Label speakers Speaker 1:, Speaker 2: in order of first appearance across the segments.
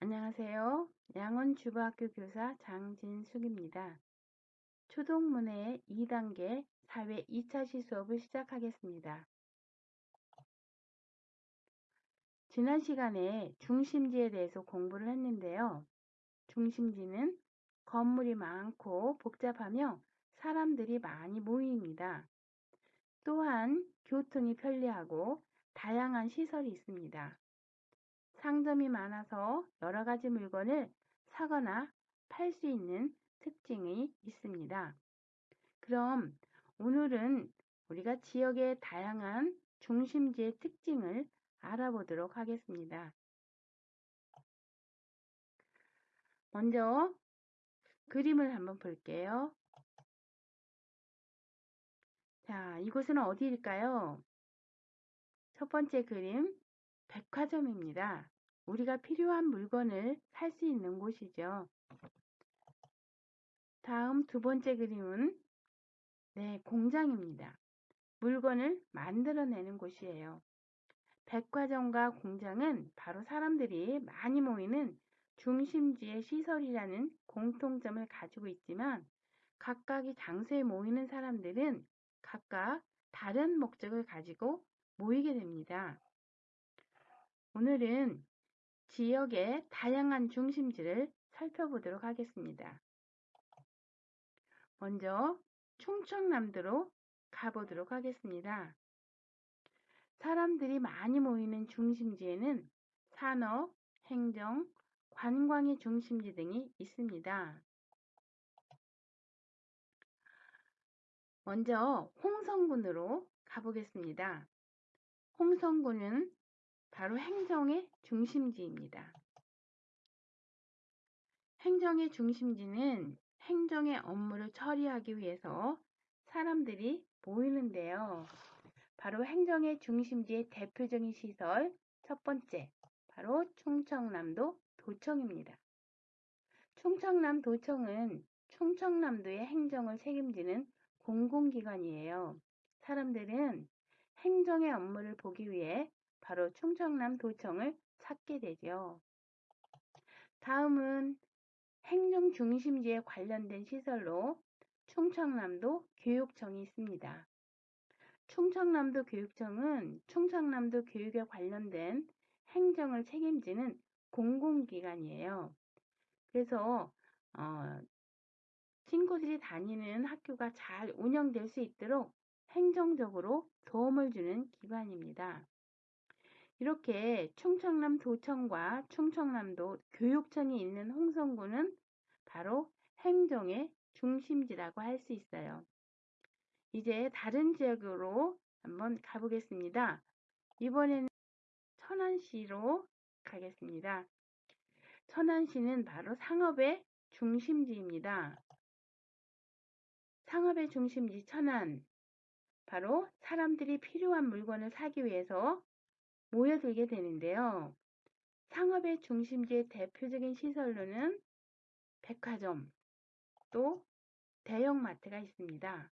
Speaker 1: 안녕하세요. 양원 주부학교 교사 장진숙입니다. 초동문해 2단계 사회 2차시 수업을 시작하겠습니다. 지난 시간에 중심지에 대해서 공부를 했는데요. 중심지는 건물이 많고 복잡하며 사람들이 많이 모입니다. 또한 교통이 편리하고 다양한 시설이 있습니다. 상점이 많아서 여러 가지 물건을 사거나 팔 수 있는 특징이 있습니다. 그럼 오늘은 우리가 지역의 다양한 중심지의 특징을 알아보도록 하겠습니다. 먼저 그림을 한번 볼게요. 자, 이곳은 어디일까요? 첫 번째 그림, 백화점입니다. 우리가 필요한 물건을 살 수 있는 곳이죠. 다음 두 번째 그림은 네, 공장입니다. 물건을 만들어내는 곳이에요. 백화점과 공장은 바로 사람들이 많이 모이는 중심지의 시설이라는 공통점을 가지고 있지만 각각의 장소에 모이는 사람들은 각각 다른 목적을 가지고 모이게 됩니다. 오늘은 지역의 다양한 중심지를 살펴보도록 하겠습니다. 먼저 충청남도로 가보도록 하겠습니다. 사람들이 많이 모이는 중심지에는 산업, 행정, 관광의 중심지 등이 있습니다. 먼저 홍성군으로 가보겠습니다. 홍성군은 바로 행정의 중심지입니다. 행정의 중심지는 행정의 업무를 처리하기 위해서 사람들이 모이는데요. 바로 행정의 중심지의 대표적인 시설 첫 번째, 바로 충청남도 도청입니다. 충청남 도청은 충청남도의 행정을 책임지는 공공기관이에요. 사람들은 행정의 업무를 보기 위해 바로 충청남 도청을 찾게 되죠. 다음은 행정 중심지에 관련된 시설로 충청남도 교육청이 있습니다. 충청남도 교육청은 충청남도 교육에 관련된 행정을 책임지는 공공기관이에요. 그래서 어, 친구들이 다니는 학교가 잘 운영될 수 있도록 행정적으로 도움을 주는 기관입니다. 이렇게 충청남 도청과 충청남도 교육청이 있는 홍성군은 바로 행정의 중심지라고 할 수 있어요. 이제 다른 지역으로 한번 가보겠습니다. 이번에는 천안시로 가겠습니다. 천안시는 바로 상업의 중심지입니다. 상업의 중심지 천안. 바로 사람들이 필요한 물건을 사기 위해서 모여들게 되는데요. 상업의 중심지의 대표적인 시설로는 백화점, 또 대형마트가 있습니다.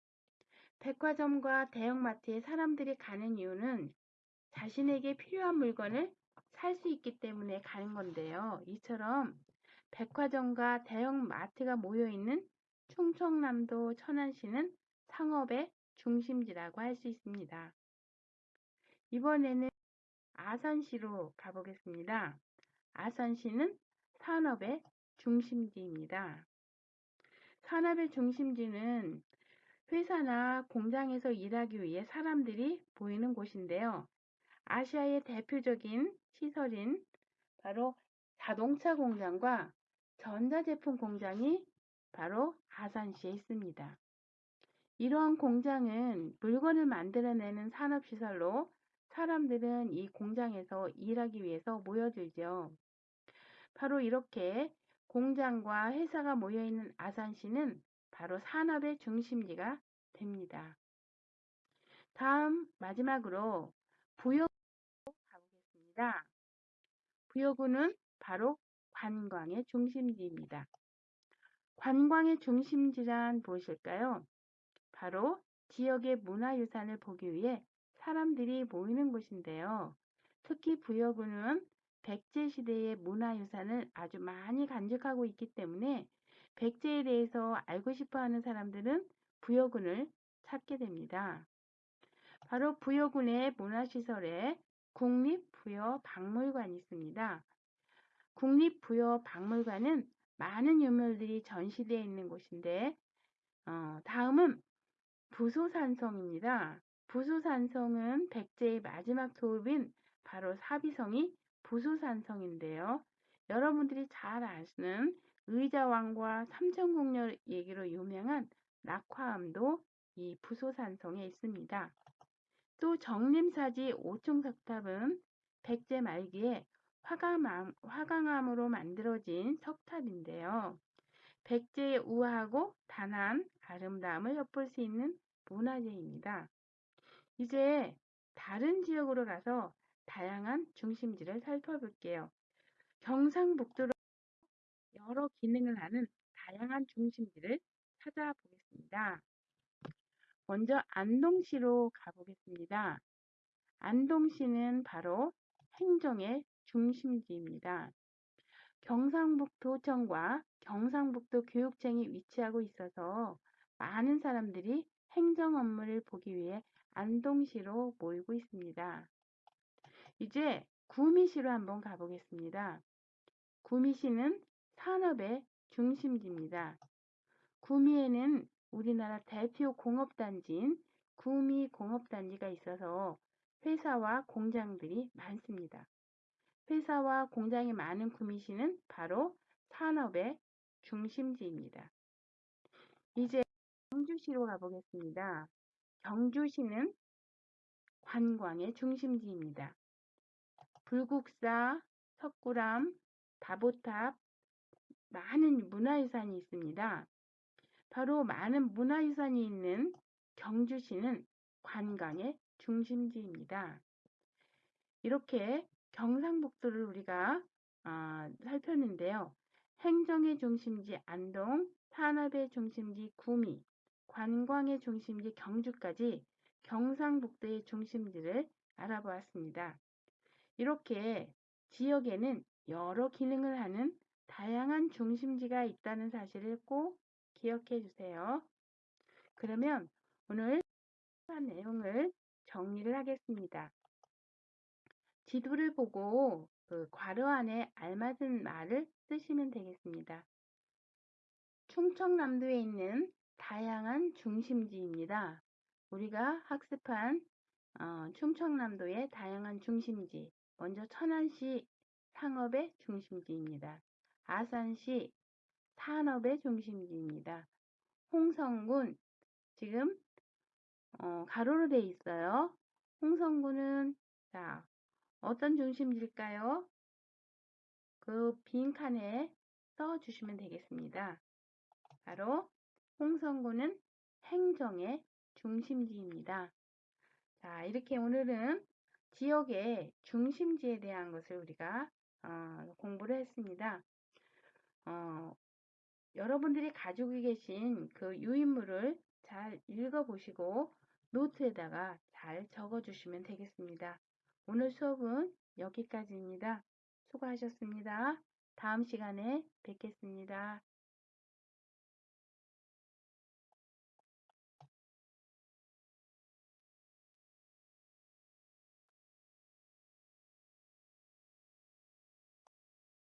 Speaker 1: 백화점과 대형마트에 사람들이 가는 이유는 자신에게 필요한 물건을 살 수 있기 때문에 가는 건데요. 이처럼 백화점과 대형마트가 모여 있는 충청남도 천안시는 상업의 중심지라고 할 수 있습니다. 이번에는 아산시로 가보겠습니다. 아산시는 산업의 중심지입니다. 산업의 중심지는 회사나 공장에서 일하기 위해 사람들이 보이는 곳인데요. 아시아의 대표적인 시설인 바로 자동차 공장과 전자제품 공장이 바로 아산시에 있습니다. 이러한 공장은 물건을 만들어내는 산업시설로 사람들은 이 공장에서 일하기 위해서 모여들죠. 바로 이렇게 공장과 회사가 모여있는 아산시는 바로 산업의 중심지가 됩니다. 다음 마지막으로 부여구로 가보겠습니다. 부여구는 바로 관광의 중심지입니다. 관광의 중심지란 무엇일까요? 바로 지역의 문화유산을 보기 위해 사람들이 모이는 곳인데요. 특히 부여구는 백제 시대의 문화유산을 아주 많이 간직하고 있기 때문에 백제에 대해서 알고 싶어 하는 사람들은 부여군을 찾게 됩니다. 바로 부여군의 문화시설에 국립부여박물관이 있습니다. 국립부여박물관은 많은 유물들이 전시되어 있는 곳인데 어, 다음은 부소산성입니다. 부소산성은 백제의 마지막 도읍인 바로 사비성이 부소산성인데요. 여러분들이 잘 아시는 의자왕과 삼천궁녀 얘기로 유명한 낙화암도 이 부소산성에 있습니다. 또 정림사지 오총석탑은 백제 말기에 화강암, 화강암으로 만들어진 석탑인데요. 백제의 우아하고 단아한 아름다움을 엿볼 수 있는 문화재입니다. 이제 다른 지역으로 가서 다양한 중심지를 살펴볼게요. 경상북도로 여러 기능을 하는 다양한 중심지를 찾아보겠습니다. 먼저 안동시로 가보겠습니다. 안동시는 바로 행정의 중심지입니다. 경상북도청과 경상북도 교육청이 위치하고 있어서 많은 사람들이 행정 업무를 보기 위해 안동시로 모이고 있습니다. 이제 구미시로 한번 가보겠습니다. 구미시는 산업의 중심지입니다. 구미에는 우리나라 대표 공업단지인 구미공업단지가 있어서 회사와 공장들이 많습니다. 회사와 공장이 많은 구미시는 바로 산업의 중심지입니다. 이제 경주시로 가보겠습니다. 경주시는 관광의 중심지입니다. 불국사, 석굴암, 다보탑, 많은 문화유산이 있습니다. 바로 많은 문화유산이 있는 경주시는 관광의 중심지입니다. 이렇게 경상북도를 우리가 어, 살폈는데요. 행정의 중심지 안동, 산업의 중심지 구미, 관광의 중심지 경주까지 경상북도의 중심지를 알아보았습니다. 이렇게 지역에는 여러 기능을 하는 다양한 중심지가 있다는 사실을 꼭 기억해 주세요. 그러면 오늘 한 내용을 정리를 하겠습니다. 지도를 보고 그 괄호 안에 알맞은 말을 쓰시면 되겠습니다. 충청남도에 있는 다양한 중심지입니다. 우리가 학습한 어, 충청남도의 다양한 중심지 먼저 천안시 상업의 중심지입니다. 아산시 산업의 중심지입니다. 홍성군 지금 어, 가로로 되어 있어요. 홍성군은 자 어떤 중심지일까요? 그 빈칸에 써주시면 되겠습니다. 바로 홍성군은 행정의 중심지입니다. 자, 이렇게 오늘은 지역의 중심지에 대한 것을 우리가 어, 공부를 했습니다. 어, 여러분들이 가지고 계신 그 유인물을 잘 읽어보시고 노트에다가 잘 적어주시면 되겠습니다. 오늘 수업은 여기까지입니다. 수고하셨습니다. 다음 시간에 뵙겠습니다.